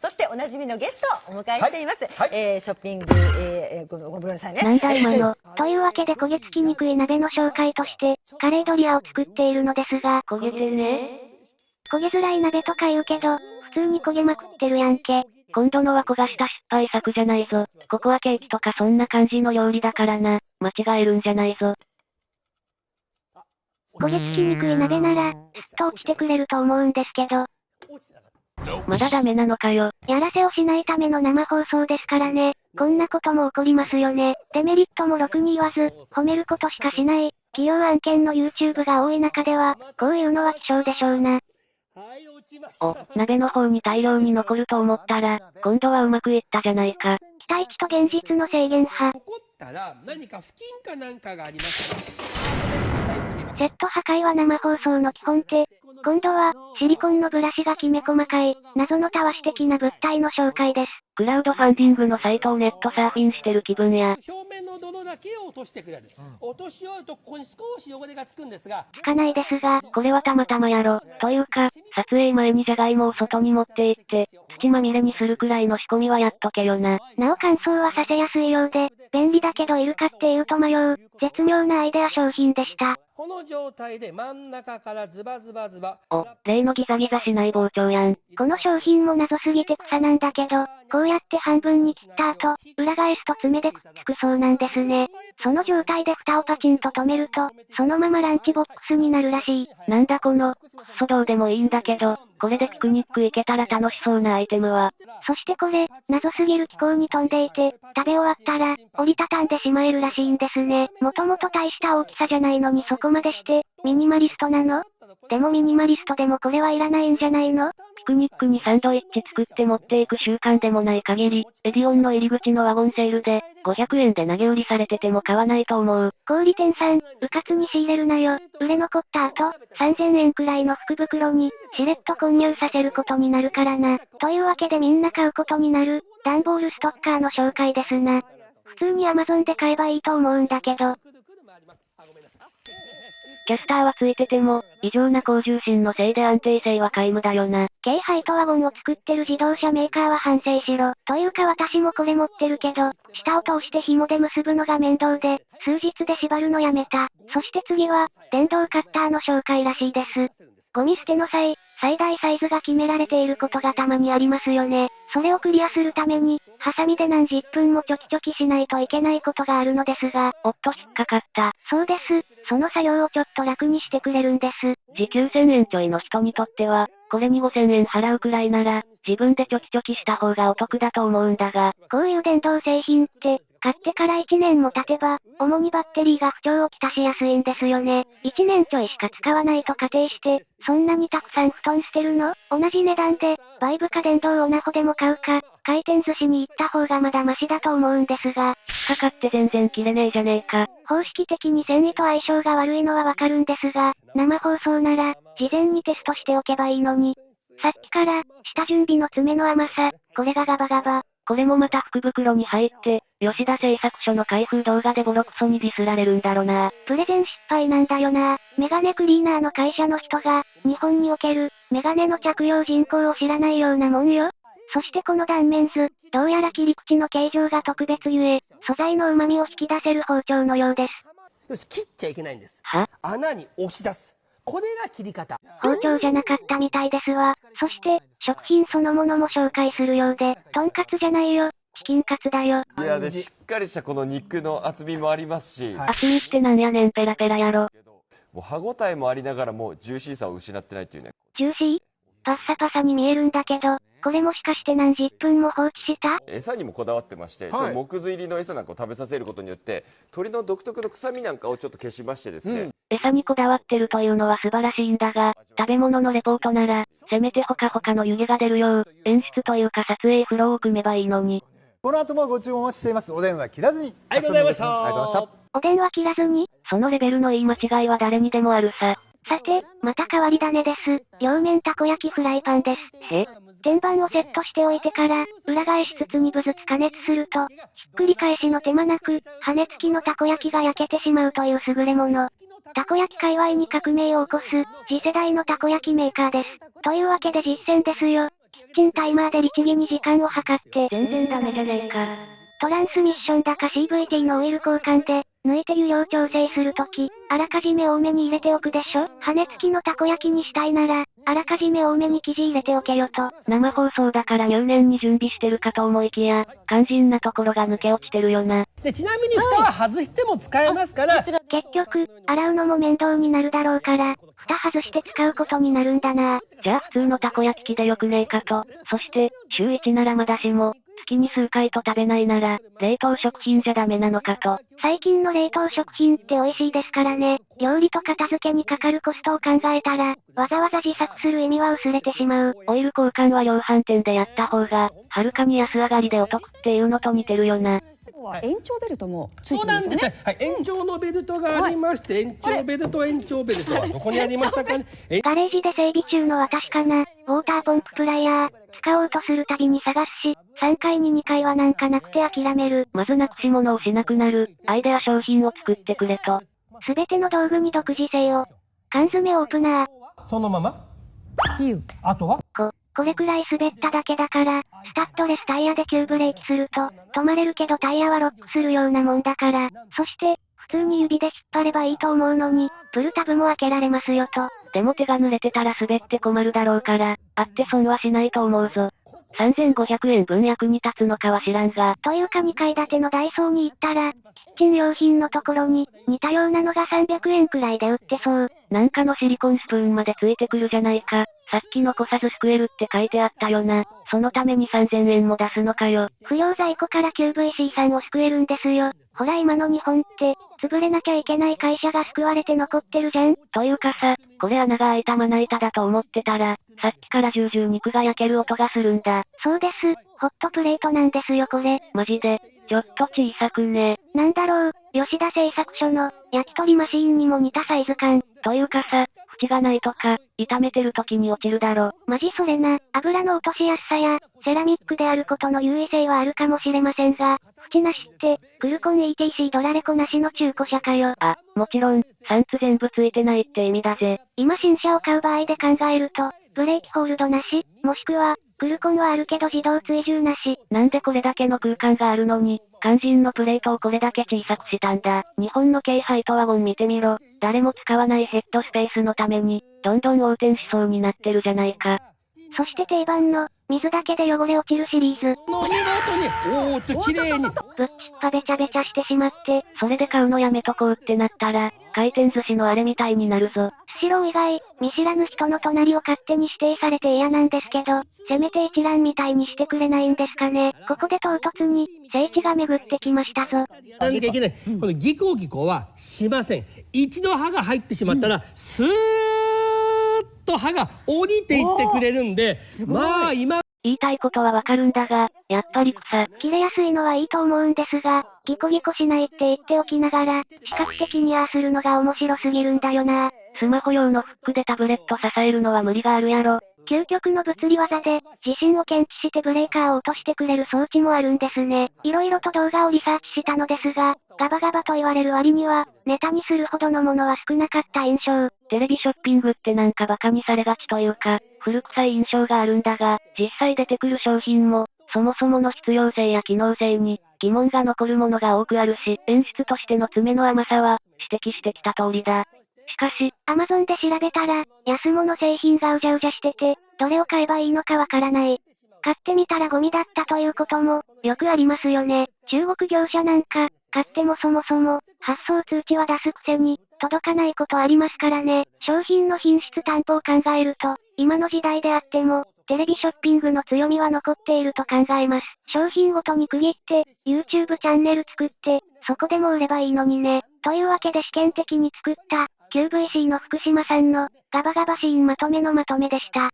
そしておなじみのゲストをお迎えしています。はいえーショッピング、えー、ごごめんなさいね。なんだ今の。というわけで焦げ付きにくい鍋の紹介として、カレードリアを作っているのですが、焦げてね。焦げづらい鍋とか言うけど、普通に焦げまくってるやんけ。今度のは焦がした失敗作じゃないぞ。ココアケーキとかそんな感じの料理だからな。間違えるんじゃないぞ。焦げ付きにくい鍋なら、すっと落ちてくれると思うんですけど、まだダメなのかよ。やらせをしないための生放送ですからね。こんなことも起こりますよね。デメリットもろくに言わず、褒めることしかしない、企業案件の YouTube が多い中では、こういうのは希少でしょうな。はい、落ちました。お、鍋の方に大量に残ると思ったら、今度はうまくいったじゃないか。期待値と現実の制限派。怒ったら何か付近かなんかがありますセット破壊は生放送の基本手。今度は、シリコンのブラシがきめ細かい、謎のたわし的な物体の紹介です。クラウドファンディングのサイトをネットサーフィンしてる気分や。表面の泥だけを落としてくれる、落とし終わるとここに少し汚れがつくんですがつかないですが、これはたまたまやろ。というか、撮影前にじゃがいもを外に持って行って、土まみれにするくらいの仕込みはやっとけよな。なお乾燥はさせやすいようで、便利だけどいるかっていうと迷う、絶妙なアイデア商品でした。この状態で真ん中からズバズバズバお、例のギザギザしない包丁やん。この商品も謎すぎて草なんだけど、こうやって半分に切った後、裏返すと爪でくっつくそうなんですね。その状態で蓋をパチンと止めると、そのままランチボックスになるらしい。なんだこの、クソどうでもいいんだけど、これでピクニック行けたら楽しそうなアイテムは。そしてこれ、謎すぎる気候に飛んでいて、食べ終わったら、折りたたんでしまえるらしいんですね。もともと大した大きさじゃないのにそこまでして、ミニマリストなの？でもミニマリストでもこれはいらないんじゃないの？ピクニックにサンドイッチ作って持っていく習慣でもない限り、エディオンの入り口のワゴンセールで、500円で投げ売りされてても買わないと思う。小売店さん、うかつに仕入れるなよ。売れ残った後、3000円くらいの福袋に、しれっと混入させることになるからな。というわけでみんな買うことになる、段ボールストッカーの紹介ですな。普通に Amazon で買えばいいと思うんだけど、キャスターはついてても、異常な高重心のせいで安定性は皆無だよな。軽ハイトワゴンを作ってる自動車メーカーは反省しろ。というか私もこれ持ってるけど、下を通して紐で結ぶのが面倒で、数日で縛るのやめた。そして次は、電動カッターの紹介らしいです。ゴミ捨ての際、最大サイズが決められていることがたまにありますよね。それをクリアするために、ハサミで何十分もチョキチョキしないといけないことがあるのですが、おっと引っかかった。そうです。その作業をちょっと楽にしてくれるんです。時給1000円ちょいの人にとっては、これに5000円払うくらいなら、自分でチョキチョキした方がお得だと思うんだが、こういう電動製品って、買ってから1年も経てば、主にバッテリーが不調をきたしやすいんですよね。1年ちょいしか使わないと仮定して、そんなにたくさん布団捨てるの？同じ値段で、バイブか電動オナホでも買うか、回転寿司に行った方がまだマシだと思うんですが、引っかかって全然切れねえじゃねえか。方式的に繊維と相性が悪いのはわかるんですが、生放送なら、事前にテストしておけばいいのに。さっきから、下準備の爪の甘さ、これがガバガバ。これもまた福袋に入って、吉田製作所の開封動画でボロクソにディスられるんだろな。プレゼン失敗なんだよな。メガネクリーナーの会社の人が、日本における、メガネの着用人口を知らないようなもんよ。そしてこの断面図、どうやら切り口の形状が特別ゆえ、素材の旨味を引き出せる包丁のようです。よし切っちゃいけないんですは？穴に押し出すこれが切り方包丁じゃなかったみたいですわ。そして、食品そのものも紹介するようで、とんかつじゃないよ。チキンカツだよ。いやでしっかりしたこの肉の厚みもありますし、厚みってなんやねんペラペラやろ。もう歯ごたえもありながらもジューシーさを失ってないっていうねジューシー？パッサパサに見えるんだけど、これもしかして何十分も放置した？餌にもこだわってまして、その木図入りの餌なんかを食べさせることによって鳥の独特の臭みなんかをちょっと消しましてですね、餌にこだわってるというのは素晴らしいんだが、食べ物のレポートなら、せめてほかほかの湯気が出るよう、演出というか撮影フローを組めばいいのに。この後もご注文しています。お電話切らずに。ありがとうございましたありがとうございました。お電話切らずに？そのレベルの言い間違いは誰にでもあるさ。さて、また変わり種です。両面たこ焼きフライパンです。へ天板をセットしておいてから、裏返しつつ2分ずつ加熱すると、ひっくり返しの手間なく、羽根付きのたこ焼きが焼けてしまうという優れもの。たこ焼き界隈に革命を起こす、次世代のたこ焼きメーカーです。というわけで実践ですよ。キッチンタイマーで律儀に時間を計って、全然ダメじゃねえか。トランスミッションだか CVT のオイル交換で、抜いて湯量調整するとき、あらかじめ多めに入れておくでしょ？羽根付きのたこ焼きにしたいなら、あらかじめ多めに生地入れておけよと。生放送だから入念に準備してるかと思いきや、肝心なところが抜け落ちてるよな。でちなみに蓋は外しても使えますから、結局、洗うのも面倒になるだろうから、蓋外して使うことになるんだな。じゃあ普通のたこ焼き器でよくねえかと。そして、週1ならまだしも、月に数回と食べないなら、冷凍食品じゃダメなのかと。最近の冷凍食品って美味しいですからね。料理と片付けにかかるコストを考えたら、わざわざ自作する意味は薄れてしまう。オイル交換は量販店でやった方が、はるかに安上がりでお得っていうのと似てるよな。延長ベルトもついそうてるんでよねなんですすね。はい、延長のベルトがありまして、延長ベルト、延長ベルトはどこにありましたかね。えガレージで整備中の私かな？ウォーターポンププライヤー、使おうとするたびに探すし、3回に2回はなんかなくて諦める。まずなくし物をしなくなる、アイデア商品を作ってくれと。すべての道具に独自性を。缶詰オープナー。そのまま？比喩あとは？こ、これくらい滑っただけだから、スタッドレスタイヤで急ブレーキすると、止まれるけどタイヤはロックするようなもんだから、そして、普通に指で引っ張ればいいと思うのに、プルタブも開けられますよと。でも手が濡れてたら滑って困るだろうから、あって損はしないと思うぞ。3500円分役に立つのかは知らんが、というか2階建てのダイソーに行ったら、キッチン用品のところに、似たようなのが300円くらいで売ってそう。なんかのシリコンスプーンまでついてくるじゃないか。さっきのこさずすくえるって書いてあったよな。そのために3000円も出すのかよ。不要在庫から QVC さんを救えるんですよ。ほら今の日本って、潰れなきゃいけない会社が救われて残ってるじゃん。というかさ、これ穴が開いたまな板だと思ってたら、さっきから重々肉が焼ける音がするんだ。そうです。ホットプレートなんですよこれ。マジで、ちょっと小さくね。なんだろう、吉田製作所の、焼き鳥マシーンにも似たサイズ感。というかさ、縁がないとか、炒めてる時に落ちるだろ。マジそれな、油の落としやすさや、セラミックであることの優位性はあるかもしれませんが、縁なしって、クルコン ETC ドラレコなしの中古車かよ。あ、もちろん、サンツ全部ついてないって意味だぜ。今新車を買う場合で考えると、ブレーキホールドなし、もしくは、クルコンはあるけど自動追従なし。なんでこれだけの空間があるのに、肝心のプレートをこれだけ小さくしたんだ。日本の京ハイトワゴン見てみろ。誰も使わないヘッドスペースのために、どんどん横転しそうになってるじゃないか。そして定番の、水だけで汚れ落ちるシリーズ。の見事に、おーっと綺麗に。ぶっちっぱべちゃべちゃしてしまって、それで買うのやめとこうってなったら、回転寿司のあれみたいになるぞ。スシロー以外、見知らぬ人の隣を勝手に指定されて嫌なんですけど、せめて一覧みたいにしてくれないんですかね。ここで唐突に、聖地が巡ってきましたぞ。なきゃいけない。このギコギコはしません。一度歯が入ってしまったら、スーッと歯が降りていってくれるんで、まあ今言いたいことはわかるんだが、やっぱり草。切れやすいのはいいと思うんですが、ギコギコしないって言っておきながら、視覚的にああするのが面白すぎるんだよな。スマホ用のフックでタブレット支えるのは無理があるやろ。究極の物理技で、地震を検知してブレーカーを落としてくれる装置もあるんですね。いろいろと動画をリサーチしたのですが、ガバガバと言われる割には、ネタにするほどのものは少なかった印象。テレビショッピングってなんかバカにされがちというか、古臭い印象があるんだが、実際出てくる商品も、そもそもの必要性や機能性に、疑問が残るものが多くあるし、演出としての爪の甘さは、指摘してきた通りだ。しかし、アマゾンで調べたら、安物製品がうじゃうじゃしてて、どれを買えばいいのかわからない。買ってみたらゴミだったということも、よくありますよね。中国業者なんか、買ってもそもそも、発送通知は出すくせに、届かないことありますからね。商品の品質担保を考えると、今の時代であっても、テレビショッピングの強みは残っていると考えます。商品ごとに区切って、YouTube チャンネル作って、そこでも売ればいいのにね。というわけで試験的に作った、QVC の福島さんの、ガバガバシーンまとめのまとめでした。